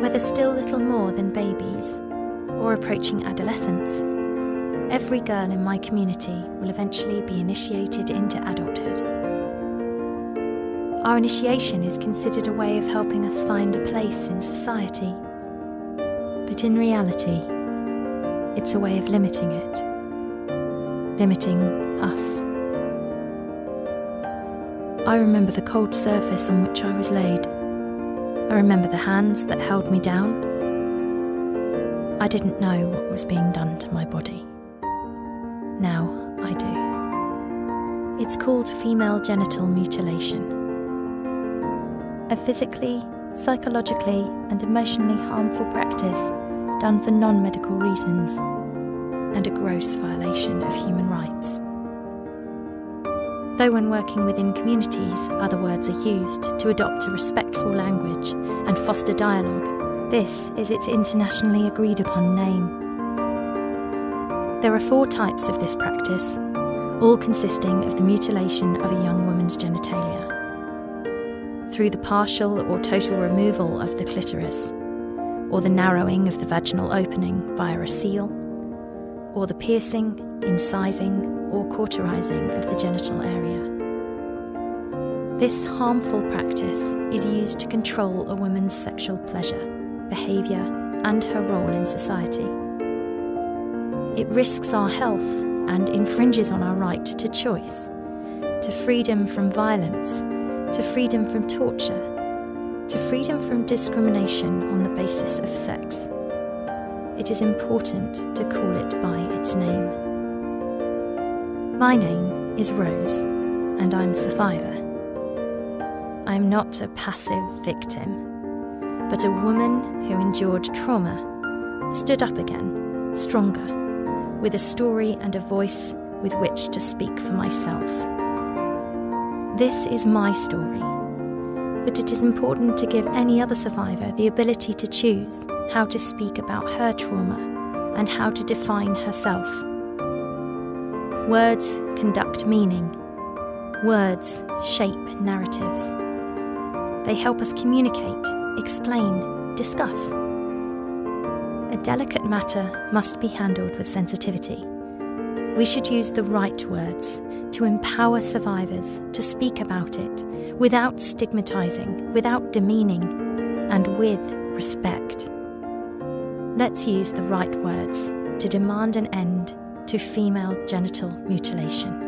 Whether still little more than babies or approaching adolescence, every girl in my community will eventually be initiated into adulthood. Our initiation is considered a way of helping us find a place in society. But in reality, it's a way of limiting it, limiting us. I remember the cold surface on which I was laid. I remember the hands that held me down. I didn't know what was being done to my body. Now I do. It's called female genital mutilation. A physically, psychologically, and emotionally harmful practice done for non medical reasons, and a gross violation of human rights. Though when working within communities, other words are used to adopt a respectful language and foster dialogue, this is its internationally agreed upon name. There are four types of this practice, all consisting of the mutilation of a young woman's genitalia. Through the partial or total removal of the clitoris, or the narrowing of the vaginal opening via a seal, or the piercing, incising, or cauterizing of the genital area. This harmful practice is used to control a woman's sexual pleasure, behaviour, and her role in society. It risks our health and infringes on our right to choice, to freedom from violence, to freedom from torture, to freedom from discrimination on the basis of sex. It is important to call it by its name. My name is Rose, and I'm a survivor. I'm not a passive victim, but a woman who endured trauma, stood up again, stronger, with a story and a voice with which to speak for myself. This is my story, but it is important to give any other survivor the ability to choose how to speak about her trauma and how to define herself. Words conduct meaning. Words shape narratives. They help us communicate, explain, discuss. A delicate matter must be handled with sensitivity. We should use the right words to empower survivors to speak about it without stigmatising, without demeaning, and with respect. Let's use the right words to demand an end to female genital mutilation.